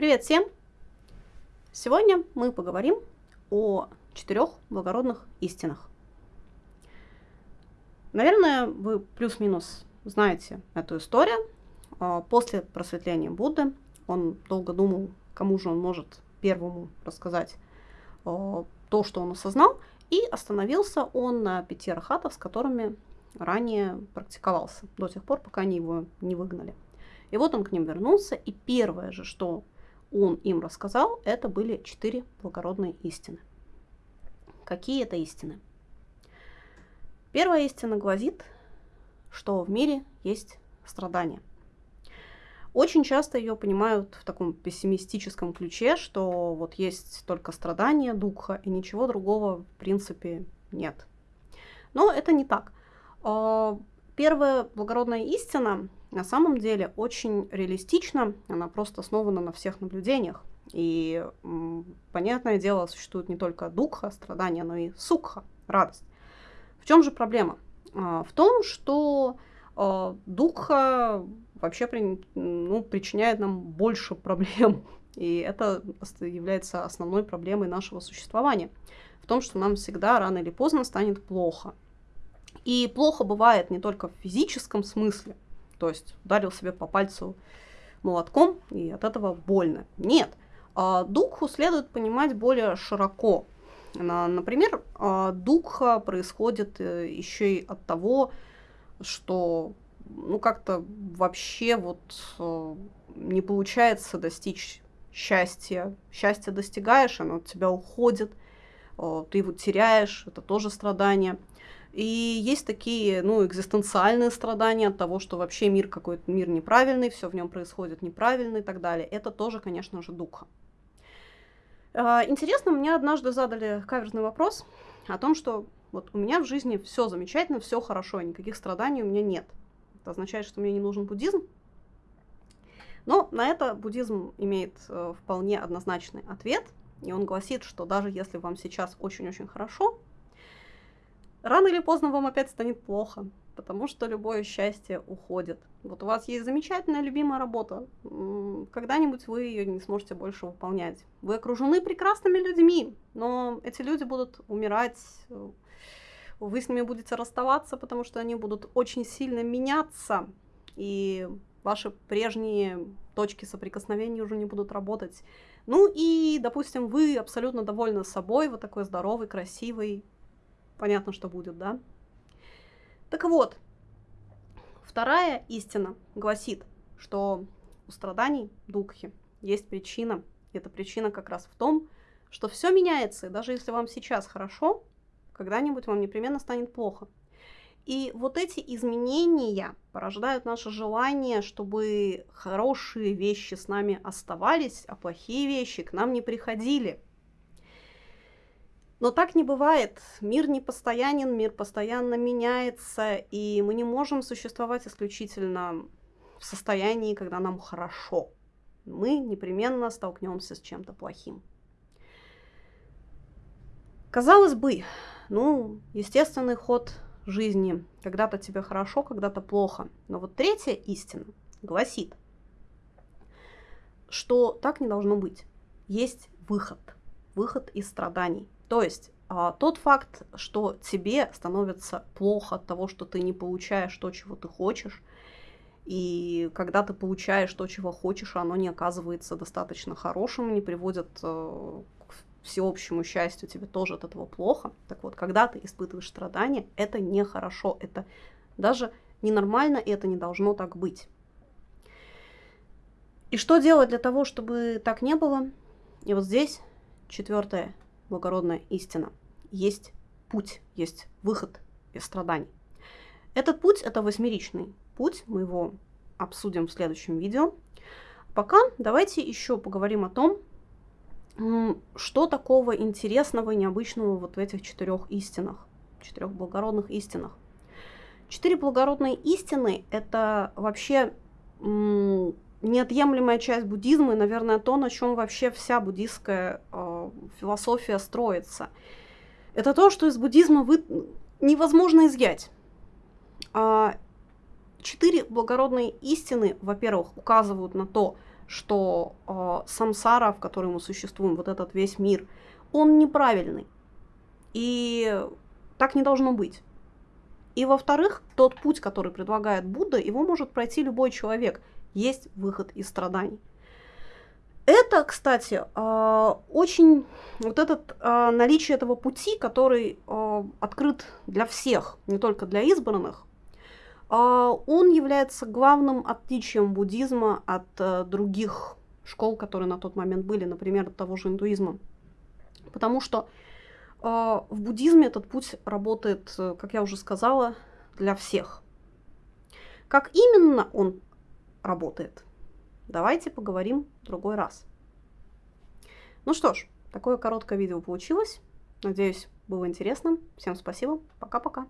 Привет всем! Сегодня мы поговорим о четырех благородных истинах. Наверное, вы плюс-минус знаете эту историю. А, после просветления Будды он долго думал, кому же он может первому рассказать а, то, что он осознал, и остановился он на пяти архатов, с которыми ранее практиковался, до тех пор, пока они его не выгнали. И вот он к ним вернулся, и первое же, что он им рассказал, это были четыре благородные истины. Какие это истины? Первая истина гласит, что в мире есть страдания. Очень часто ее понимают в таком пессимистическом ключе, что вот есть только страдания, духа, и ничего другого в принципе нет. Но это не так. А, первая благородная истина на самом деле очень реалистична, она просто основана на всех наблюдениях. И, понятное дело, существует не только духа, страдания, но и сукха, радость. В чем же проблема? А, в том, что а, духа вообще ну, причиняет нам больше проблем. И это является основной проблемой нашего существования. В том, что нам всегда рано или поздно станет плохо. И плохо бывает не только в физическом смысле, то есть ударил себе по пальцу молотком, и от этого больно. Нет, а, духу следует понимать более широко. Например, а, духа происходит э, еще и от того, что ну как-то вообще вот э, не получается достичь счастья. Счастье достигаешь, оно от тебя уходит, э, ты его теряешь, это тоже страдание. И есть такие, ну, экзистенциальные страдания от того, что вообще мир какой-то мир неправильный, все в нем происходит неправильно и так далее. Это тоже, конечно же, духа. А, интересно, мне однажды задали каверзный вопрос о том, что вот у меня в жизни все замечательно, все хорошо, никаких страданий у меня нет. Это означает, что мне не нужен буддизм. Но на это буддизм имеет э, вполне однозначный ответ, и он гласит, что даже если вам сейчас очень-очень хорошо, рано или поздно вам опять станет плохо, потому что любое счастье уходит. Вот у вас есть замечательная любимая работа, когда-нибудь вы ее не сможете больше выполнять. Вы окружены прекрасными людьми, но эти люди будут умирать, вы с ними будете расставаться, потому что они будут очень сильно меняться, и ваши прежние точки соприкосновения уже не будут работать. Ну и, допустим, вы абсолютно довольны собой, вы такой здоровый, красивый, понятно, что будет, да? Так вот, вторая истина гласит, что у страданий духи есть причина. И эта причина как раз в том, что все меняется, и даже если вам сейчас хорошо, когда-нибудь вам непременно станет плохо. И вот эти изменения порождают наше желание, чтобы хорошие вещи с нами оставались, а плохие вещи к нам не приходили. Но так не бывает. Мир не постоянен, мир постоянно меняется, и мы не можем существовать исключительно в состоянии, когда нам хорошо. Мы непременно столкнемся с чем-то плохим. Казалось бы, ну, естественный ход жизни. Когда-то тебе хорошо, когда-то плохо. Но вот третья истина гласит, что так не должно быть. Есть выход. Выход из страданий. То есть а, тот факт, что тебе становится плохо от того, что ты не получаешь то, чего ты хочешь, и когда ты получаешь то, чего хочешь, оно не оказывается достаточно хорошим, не приводит э, всеобщему счастью тебе тоже от этого плохо. Так вот, когда ты испытываешь страдания, это нехорошо, это даже ненормально, и это не должно так быть. И что делать для того, чтобы так не было? И вот здесь четвертая благородная истина. Есть путь, есть выход из страданий. Этот путь – это восьмеричный путь, мы его обсудим в следующем видео. Пока давайте еще поговорим о том, что такого интересного и необычного вот в этих четырех истинах, четырех благородных истинах? Четыре благородные истины – это вообще неотъемлемая часть буддизма и, наверное, то, на чем вообще вся буддийская э, философия строится. Это то, что из буддизма вы... невозможно изъять. А, четыре благородные истины, во-первых, указывают на то, что э, самсара, в которой мы существуем, вот этот весь мир, он неправильный. И так не должно быть. И во-вторых, тот путь, который предлагает Будда, его может пройти любой человек. Есть выход из страданий. Это, кстати, э, очень вот этот э, наличие этого пути, который э, открыт для всех, не только для избранных, он является главным отличием буддизма от других школ, которые на тот момент были, например, от того же индуизма. Потому что в буддизме этот путь работает, как я уже сказала, для всех. Как именно он работает – Давайте поговорим в другой раз. Ну что ж, такое короткое видео получилось. Надеюсь, было интересно. Всем спасибо. Пока-пока.